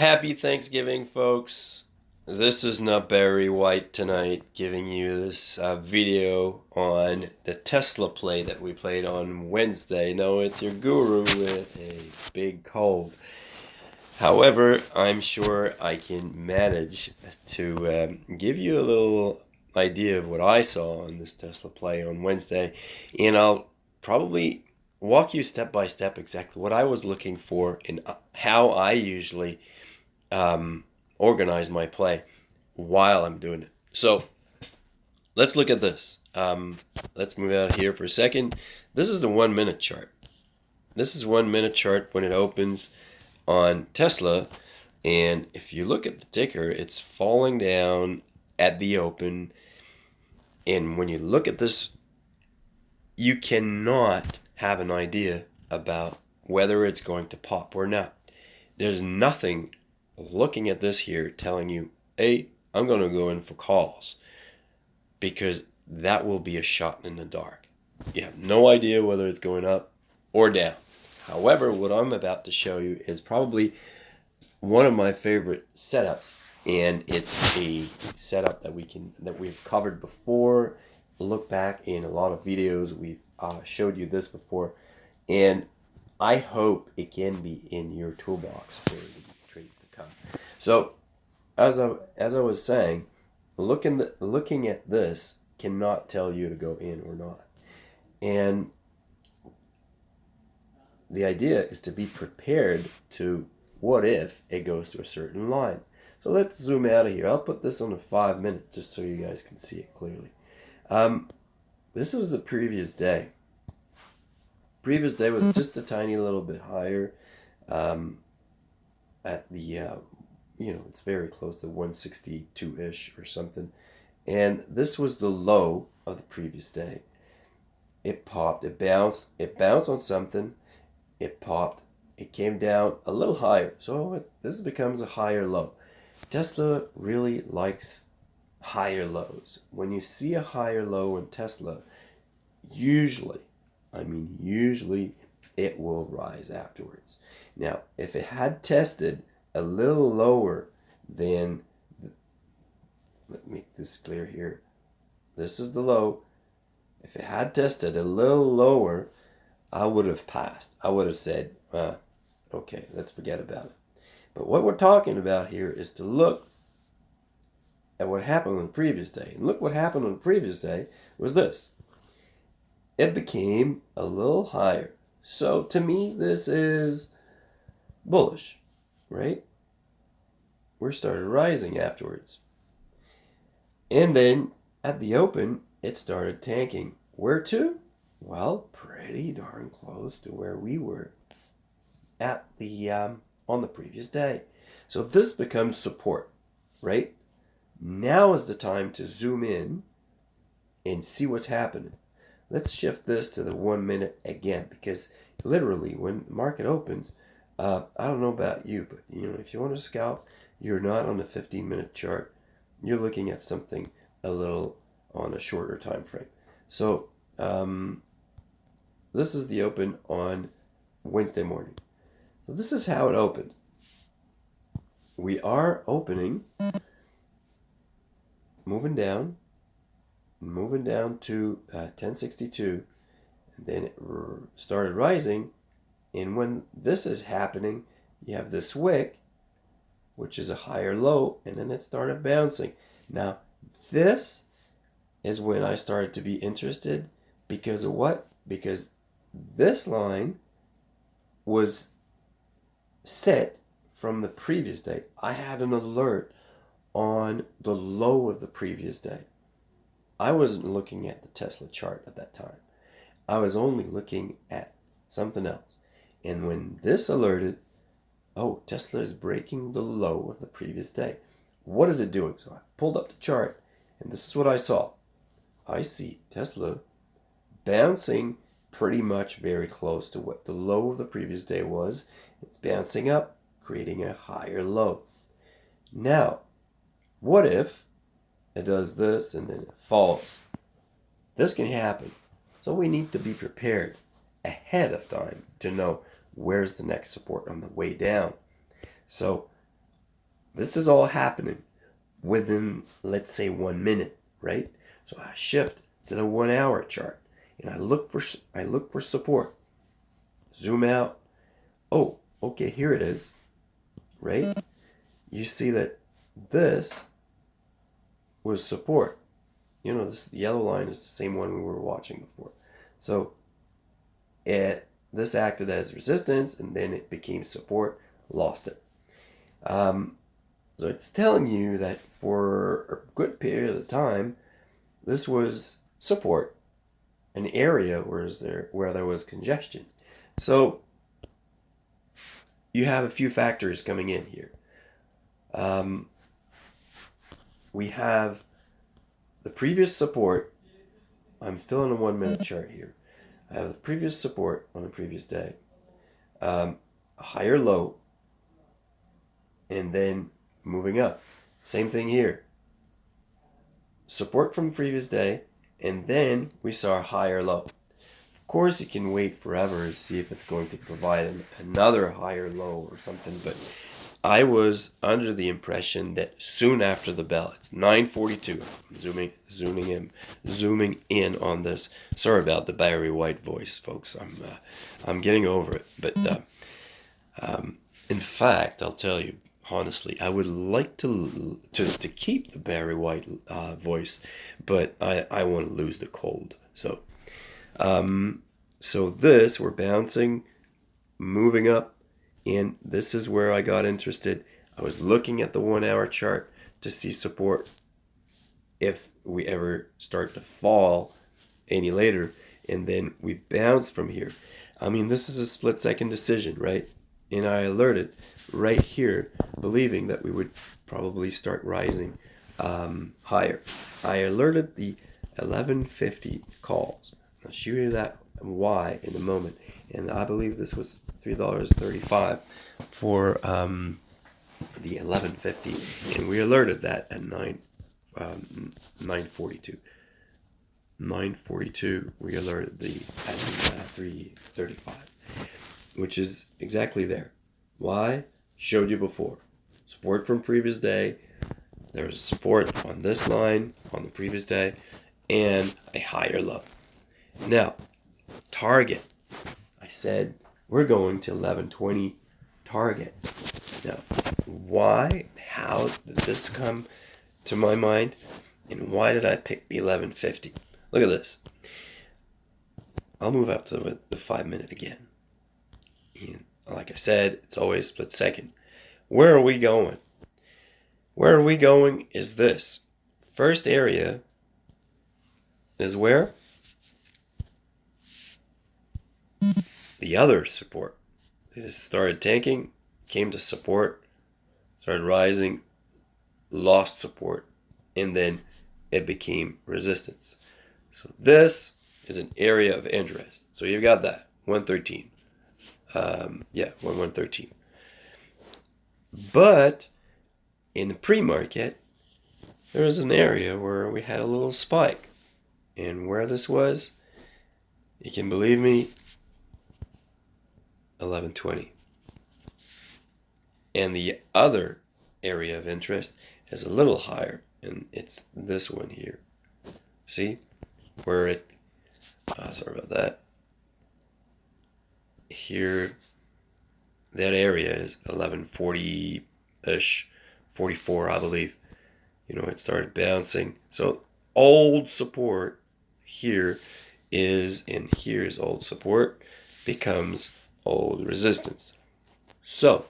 Happy Thanksgiving, folks. This is not Barry White tonight giving you this uh, video on the Tesla play that we played on Wednesday. No, it's your guru with a big cold. However, I'm sure I can manage to um, give you a little idea of what I saw on this Tesla play on Wednesday, and I'll probably walk you step by step exactly what I was looking for and uh, how I usually um, organize my play while I'm doing it. So let's look at this. Um, let's move out here for a second. This is the one minute chart. This is one minute chart when it opens on Tesla. And if you look at the ticker, it's falling down at the open. And when you look at this, you cannot have an idea about whether it's going to pop or not. There's nothing looking at this here telling you, hey, I'm going to go in for calls because that will be a shot in the dark. You have no idea whether it's going up or down. However, what I'm about to show you is probably one of my favorite setups and it's a setup that we can that we've covered before look back in a lot of videos we've uh, showed you this before and I hope it can be in your toolbox for the trades to come. So, as I as I was saying, looking the, looking at this cannot tell you to go in or not, and the idea is to be prepared to what if it goes to a certain line. So let's zoom out of here. I'll put this on a five minute just so you guys can see it clearly. Um, this was the previous day. Previous day was just a tiny little bit higher. Um, at the, uh, you know, it's very close to 162-ish or something. And this was the low of the previous day. It popped, it bounced, it bounced on something, it popped, it came down a little higher. So it, this becomes a higher low. Tesla really likes higher lows. When you see a higher low in Tesla, usually, I mean usually, it will rise afterwards. Now, if it had tested a little lower than, the, let me make this clear here. This is the low. If it had tested a little lower, I would have passed. I would have said, uh, okay, let's forget about it. But what we're talking about here is to look at what happened on the previous day. And look what happened on the previous day was this. It became a little higher. So to me, this is bullish, right? We started rising afterwards. And then at the open, it started tanking. Where to? Well, pretty darn close to where we were at the um, on the previous day. So this becomes support, right? Now is the time to zoom in and see what's happening. Let's shift this to the one minute again because literally when the market opens, uh, I don't know about you, but you know, if you want to scalp, you're not on the 15 minute chart. You're looking at something a little on a shorter time frame. So um, this is the open on Wednesday morning. So this is how it opened. We are opening, moving down, moving down to uh, 1062, and then it started rising and when this is happening, you have this wick, which is a higher low, and then it started bouncing. Now, this is when I started to be interested because of what? Because this line was set from the previous day. I had an alert on the low of the previous day. I wasn't looking at the Tesla chart at that time. I was only looking at something else. And when this alerted, oh, Tesla is breaking the low of the previous day. What is it doing? So I pulled up the chart and this is what I saw. I see Tesla bouncing pretty much very close to what the low of the previous day was. It's bouncing up, creating a higher low. Now, what if it does this and then it falls? This can happen. So we need to be prepared ahead of time to know where's the next support on the way down. So this is all happening within, let's say, one minute, right? So I shift to the one hour chart and I look for I look for support. Zoom out. Oh, okay, here it is. Right? You see that this was support. You know, this yellow line is the same one we were watching before. So it this acted as resistance and then it became support, lost it. Um, so it's telling you that for a good period of time, this was support, an area where there where there was congestion. So you have a few factors coming in here. Um, we have the previous support. I'm still on a one minute chart here. I have the previous support on the previous day, um, a higher low, and then moving up. Same thing here. Support from the previous day, and then we saw a higher low. Of course, you can wait forever to see if it's going to provide an, another higher low or something, but I was under the impression that soon after the bell, it's 9:42. Zooming, zooming in, zooming in on this. Sorry about the Barry White voice, folks. I'm, uh, I'm getting over it. But uh, um, in fact, I'll tell you honestly, I would like to to, to keep the Barry White uh, voice, but I I want to lose the cold. So, um, so this we're bouncing, moving up and this is where I got interested. I was looking at the one hour chart to see support if we ever start to fall any later. And then we bounce from here. I mean, this is a split second decision, right? And I alerted right here, believing that we would probably start rising um, higher. I alerted the 1150 calls. I'll show you that why in a moment. And I believe this was three dollars thirty-five for um, the eleven fifty, and we alerted that at nine um, nine forty-two. Nine forty-two, we alerted the at uh, three thirty-five, which is exactly there. Why? Showed you before. Support from previous day. There was support on this line on the previous day, and a higher low. Now, target. I said we're going to 1120 target. Now, why, how did this come to my mind? And why did I pick the 1150? Look at this. I'll move up to the, five minute again. And like I said, it's always split second. Where are we going? Where are we going is this. First area is where? The other support. They just started tanking, came to support, started rising, lost support, and then it became resistance. So this is an area of interest. So you've got that 113. Um, yeah, 1113. But in the pre-market, there was an area where we had a little spike. And where this was, you can believe me, 1120. And the other area of interest is a little higher, and it's this one here. See? Where it, uh, sorry about that. Here, that area is 1140-ish, 44, I believe. You know, it started bouncing. So old support here is, and here's old support, becomes old resistance. So,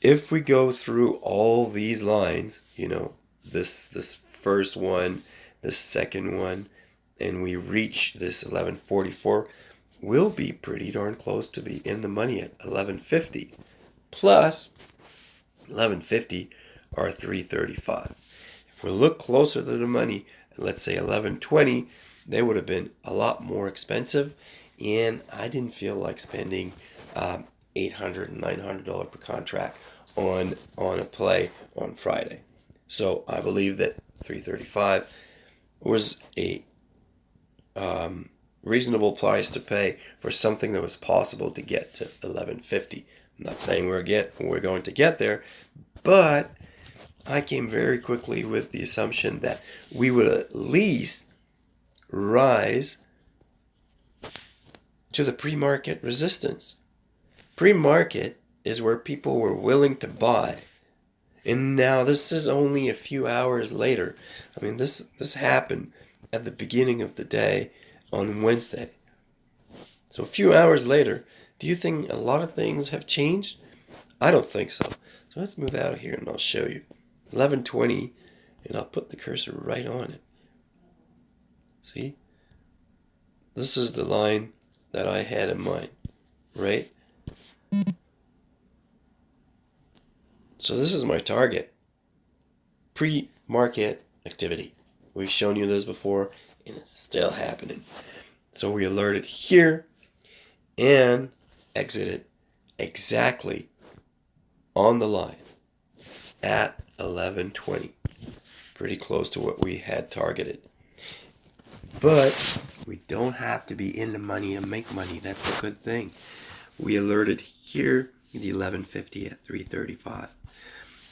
if we go through all these lines, you know, this this first one, the second one, and we reach this 1144, we'll be pretty darn close to be in the money at 1150 plus 1150 or 335. If we look closer to the money, let's say 1120, they would have been a lot more expensive and I didn't feel like spending um, $800 $900 per contract on on a play on Friday. So I believe that 335 was a um, reasonable price to pay for something that was possible to get to 1150. I'm not saying we're get we're going to get there, but I came very quickly with the assumption that we would at least rise to the pre-market resistance. Pre-market is where people were willing to buy. And now this is only a few hours later. I mean this this happened at the beginning of the day on Wednesday. So a few hours later, do you think a lot of things have changed? I don't think so. So let's move out of here and I'll show you. 1120 and I'll put the cursor right on it. See? This is the line that I had in mind, right? So this is my target. Pre-market activity. We've shown you this before and it's still happening. So we alerted here and exited exactly on the line at 1120. Pretty close to what we had targeted. But we don't have to be in the money to make money. That's a good thing. We alerted here the 1150 at 335.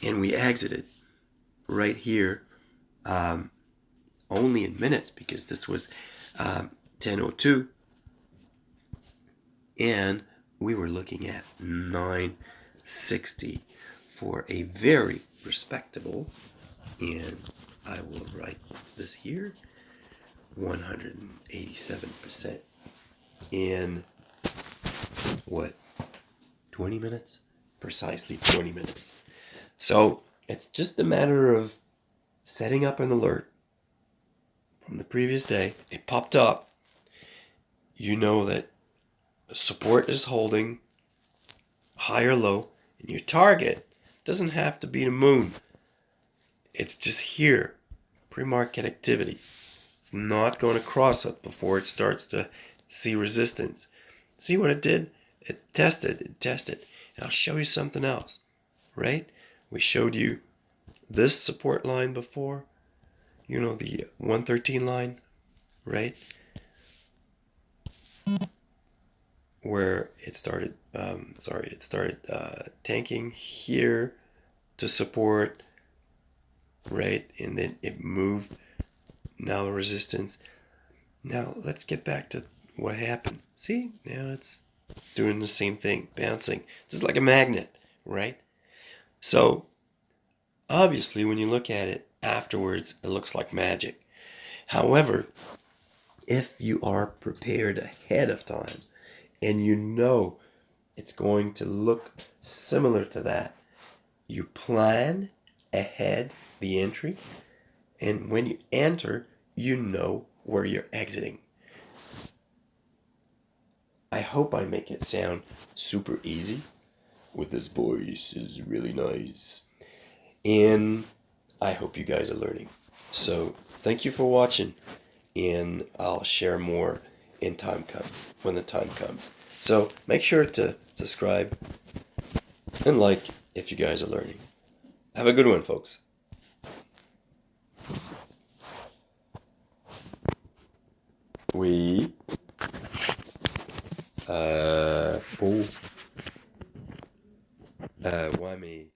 And we exited right here um, only in minutes because this was um, 1002 and we were looking at 960 for a very respectable and I will write this here 187% in what 20 minutes? Precisely 20 minutes. So it's just a matter of setting up an alert from the previous day. It popped up. You know that support is holding high or low and your target doesn't have to be the moon. It's just here. Pre-market activity it's not going to cross it before it starts to see resistance. See what it did? It tested it tested. And I'll show you something else right? We showed you this support line before you know the 113 line right? Where it started um, sorry it started uh, tanking here to support right? And then it moved now the resistance. Now let's get back to what happened. See now it's doing the same thing bouncing. Just like a magnet right? So obviously when you look at it afterwards it looks like magic. However if you are prepared ahead of time and you know it's going to look similar to that. You plan ahead the entry, and when you enter, you know where you're exiting. I hope I make it sound super easy with this voice is really nice. And I hope you guys are learning. So thank you for watching and I'll share more in time comes, when the time comes. So make sure to subscribe and like if you guys are learning. Have a good one, folks. Oui. Euh. Oh. Euh, ouais, mais